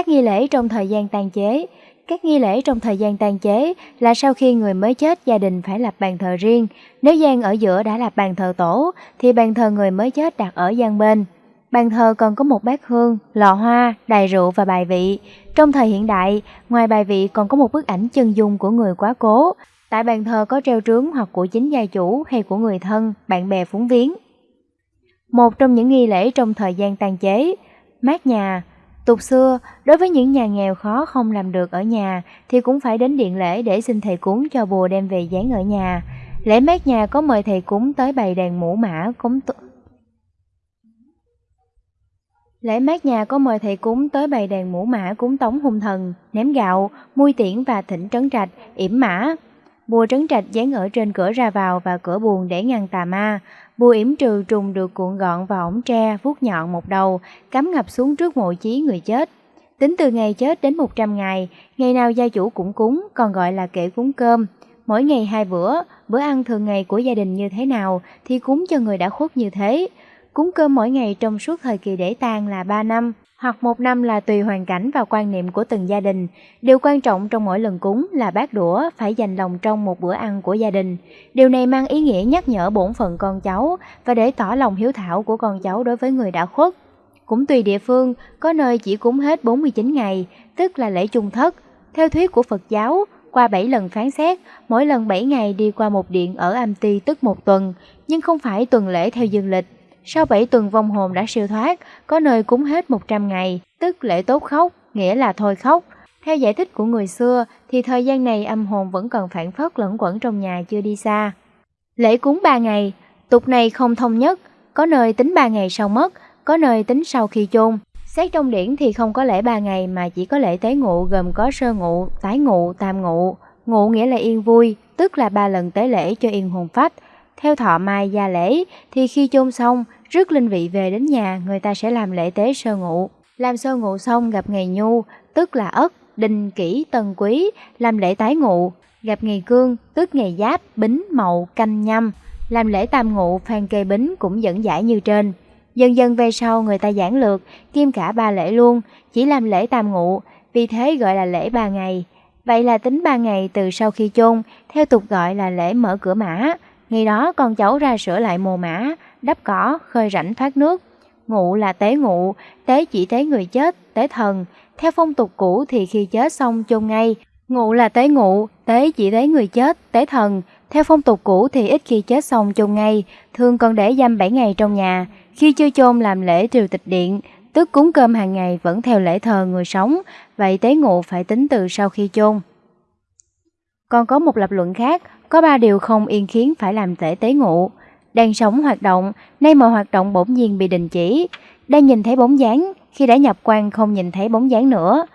Các nghi lễ trong thời gian tàn chế Các nghi lễ trong thời gian tàn chế là sau khi người mới chết gia đình phải lập bàn thờ riêng. Nếu gian ở giữa đã lập bàn thờ tổ, thì bàn thờ người mới chết đặt ở gian bên. Bàn thờ còn có một bát hương, lọ hoa, đài rượu và bài vị. Trong thời hiện đại, ngoài bài vị còn có một bức ảnh chân dung của người quá cố. Tại bàn thờ có treo trướng hoặc của chính gia chủ hay của người thân, bạn bè phúng viếng. Một trong những nghi lễ trong thời gian tàn chế, mát nhà. Tục xưa, đối với những nhà nghèo khó không làm được ở nhà thì cũng phải đến điện lễ để xin thầy cúng cho bùa đem về dán ở nhà. Lễ mát nhà có mời thầy cúng tới bày đàn mũ mã cúng Lễ mát nhà có mời thầy cúng tới bày đàn mũ mã cúng tống hung thần, ném gạo, mui tiễn và thỉnh trấn trạch, yểm mã. Bùa trấn trạch dán ở trên cửa ra vào và cửa buồn để ngăn tà ma. Bùa yểm trừ trùng được cuộn gọn vào ống tre, vuốt nhọn một đầu, cắm ngập xuống trước mộ chí người chết. Tính từ ngày chết đến 100 ngày, ngày nào gia chủ cũng cúng, còn gọi là kể cúng cơm. Mỗi ngày hai bữa, bữa ăn thường ngày của gia đình như thế nào thì cúng cho người đã khuất như thế. Cúng cơm mỗi ngày trong suốt thời kỳ để tang là 3 năm, hoặc một năm là tùy hoàn cảnh và quan niệm của từng gia đình. Điều quan trọng trong mỗi lần cúng là bát đũa phải dành lòng trong một bữa ăn của gia đình. Điều này mang ý nghĩa nhắc nhở bổn phận con cháu và để tỏ lòng hiếu thảo của con cháu đối với người đã khuất. Cũng tùy địa phương, có nơi chỉ cúng hết 49 ngày, tức là lễ chung thất. Theo thuyết của Phật giáo, qua 7 lần phán xét, mỗi lần 7 ngày đi qua một điện ở Am Ti tức một tuần, nhưng không phải tuần lễ theo dương lịch sau 7 tuần vong hồn đã siêu thoát, có nơi cúng hết 100 ngày, tức lễ tốt khóc, nghĩa là thôi khóc. Theo giải thích của người xưa thì thời gian này âm hồn vẫn còn phản phất lẫn quẩn trong nhà chưa đi xa. Lễ cúng 3 ngày, tục này không thông nhất, có nơi tính 3 ngày sau mất, có nơi tính sau khi chôn. Xét trong điển thì không có lễ 3 ngày mà chỉ có lễ tế ngụ gồm có sơ ngụ, tái ngụ, tam ngụ. Ngụ nghĩa là yên vui, tức là ba lần tế lễ cho yên hồn phách. Theo thọ mai gia lễ thì khi chôn xong, rước linh vị về đến nhà người ta sẽ làm lễ tế sơ ngụ. Làm sơ ngụ xong gặp ngày nhu, tức là ất, đinh kỷ, tân quý, làm lễ tái ngụ. Gặp ngày cương, tức ngày giáp, bính, mậu, canh nhâm. Làm lễ tam ngụ, phan kê bính cũng dẫn giải như trên. Dần dần về sau người ta giảng lược, kim cả ba lễ luôn, chỉ làm lễ tam ngụ, vì thế gọi là lễ ba ngày. Vậy là tính ba ngày từ sau khi chôn, theo tục gọi là lễ mở cửa mã. Ngày đó con cháu ra sửa lại mồ mã, đắp cỏ, khơi rãnh thoát nước. Ngụ là tế ngụ, tế chỉ tế người chết, tế thần. Theo phong tục cũ thì khi chết xong chôn ngay. Ngụ là tế ngụ, tế chỉ tế người chết, tế thần. Theo phong tục cũ thì ít khi chết xong chôn ngay, thường còn để dăm 7 ngày trong nhà. Khi chưa chôn làm lễ triều tịch điện, tức cúng cơm hàng ngày vẫn theo lễ thờ người sống, vậy tế ngụ phải tính từ sau khi chôn. Còn có một lập luận khác, có ba điều không yên khiến phải làm lễ tế ngụ đang sống hoạt động, nay mọi hoạt động bỗng nhiên bị đình chỉ, đang nhìn thấy bóng dáng, khi đã nhập quan không nhìn thấy bóng dáng nữa.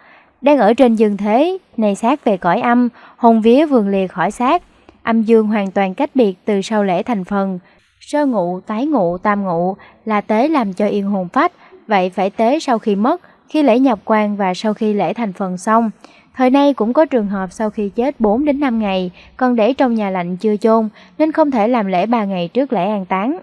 Đang ở trên dương thế, này xác về cõi âm, hồn vía vườn lìa khỏi xác, âm dương hoàn toàn cách biệt từ sau lễ thành phần. Sơ ngụ, tái ngụ, tam ngụ là tế làm cho yên hồn phách, vậy phải tế sau khi mất, khi lễ nhập quan và sau khi lễ thành phần xong. Thời nay cũng có trường hợp sau khi chết 4 đến 5 ngày, còn để trong nhà lạnh chưa chôn nên không thể làm lễ 3 ngày trước lễ an táng.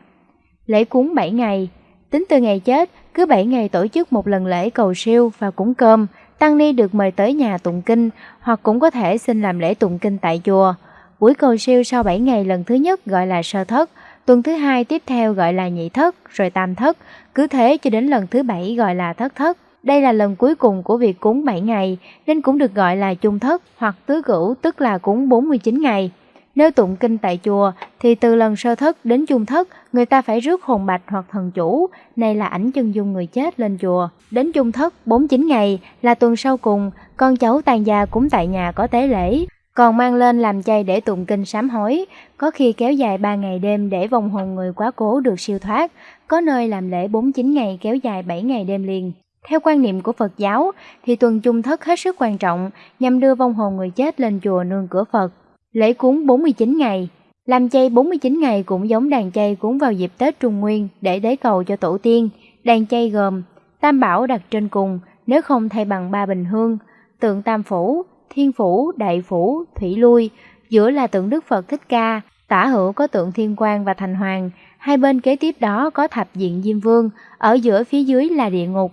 Lễ cúng 7 ngày, tính từ ngày chết, cứ 7 ngày tổ chức một lần lễ cầu siêu và cúng cơm, tăng ni được mời tới nhà tụng kinh hoặc cũng có thể xin làm lễ tụng kinh tại chùa. Buổi cầu siêu sau 7 ngày lần thứ nhất gọi là sơ thất, tuần thứ hai tiếp theo gọi là nhị thất, rồi tam thất, cứ thế cho đến lần thứ bảy gọi là thất thất. Đây là lần cuối cùng của việc cúng 7 ngày nên cũng được gọi là chung thất hoặc tứ cửu tức là cúng 49 ngày. Nếu tụng kinh tại chùa thì từ lần sơ thất đến chung thất người ta phải rước hồn bạch hoặc thần chủ, này là ảnh chân dung người chết lên chùa. Đến chung thất 49 ngày là tuần sau cùng, con cháu tàn gia cúng tại nhà có tế lễ, còn mang lên làm chay để tụng kinh sám hối, có khi kéo dài 3 ngày đêm để vòng hồn người quá cố được siêu thoát, có nơi làm lễ 49 ngày kéo dài 7 ngày đêm liền. Theo quan niệm của Phật giáo thì tuần chung thất hết sức quan trọng nhằm đưa vong hồn người chết lên chùa nương cửa Phật. Lễ cúng 49 ngày Làm chay 49 ngày cũng giống đàn chay cúng vào dịp Tết Trung Nguyên để đế cầu cho tổ tiên. Đàn chay gồm Tam Bảo đặt trên cùng, nếu không thay bằng ba bình hương, tượng Tam Phủ, Thiên Phủ, Đại Phủ, Thủy Lui, giữa là tượng Đức Phật Thích Ca, tả hữu có tượng Thiên Quang và Thành Hoàng, hai bên kế tiếp đó có thập diện Diêm Vương, ở giữa phía dưới là địa ngục.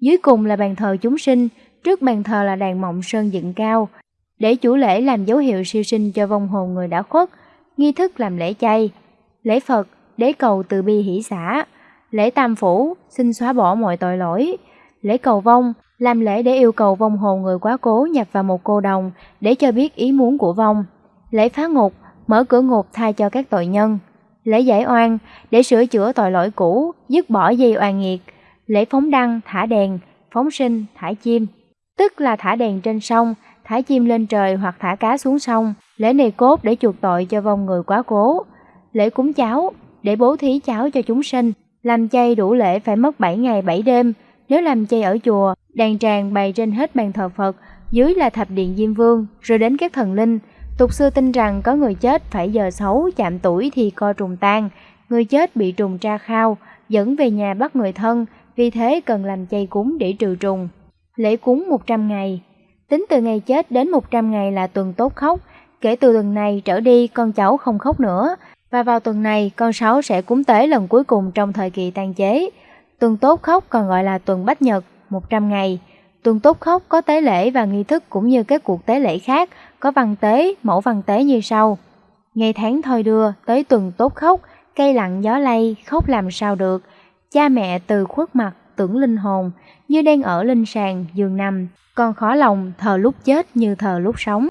Dưới cùng là bàn thờ chúng sinh, trước bàn thờ là đàn mộng sơn dựng cao, để chủ lễ làm dấu hiệu siêu sinh cho vong hồn người đã khuất, nghi thức làm lễ chay, lễ Phật để cầu từ bi hỷ xã, lễ tam phủ xin xóa bỏ mọi tội lỗi, lễ cầu vong làm lễ để yêu cầu vong hồn người quá cố nhập vào một cô đồng để cho biết ý muốn của vong, lễ phá ngục mở cửa ngục thay cho các tội nhân, lễ giải oan để sửa chữa tội lỗi cũ, dứt bỏ dây oan nghiệt, lễ phóng đăng, thả đèn, phóng sinh, thả chim, tức là thả đèn trên sông, thả chim lên trời hoặc thả cá xuống sông, lễ này cốt để chuộc tội cho vong người quá cố, lễ cúng cháo để bố thí cháo cho chúng sinh, làm chay đủ lễ phải mất 7 ngày 7 đêm, nếu làm chay ở chùa, đàn tràng bày trên hết bàn thờ Phật, dưới là thập điện Diêm Vương, rồi đến các thần linh. Tục xưa tin rằng có người chết phải giờ xấu chạm tuổi thì co trùng tan, người chết bị trùng tra khao, dẫn về nhà bắt người thân, vì thế cần làm chay cúng để trừ trùng. Lễ cúng 100 ngày Tính từ ngày chết đến 100 ngày là tuần tốt khóc, kể từ tuần này trở đi con cháu không khóc nữa, và vào tuần này con sáu sẽ cúng tế lần cuối cùng trong thời kỳ tan chế. Tuần tốt khóc còn gọi là tuần bách nhật, 100 ngày. Tuần tốt khóc có tế lễ và nghi thức cũng như các cuộc tế lễ khác, có văn tế, mẫu văn tế như sau. Ngày tháng thôi đưa tới tuần tốt khóc, cây lặng gió lay, khóc làm sao được. Cha mẹ từ khuất mặt, tưởng linh hồn, như đang ở linh sàng, giường nằm, còn khó lòng thờ lúc chết như thờ lúc sống.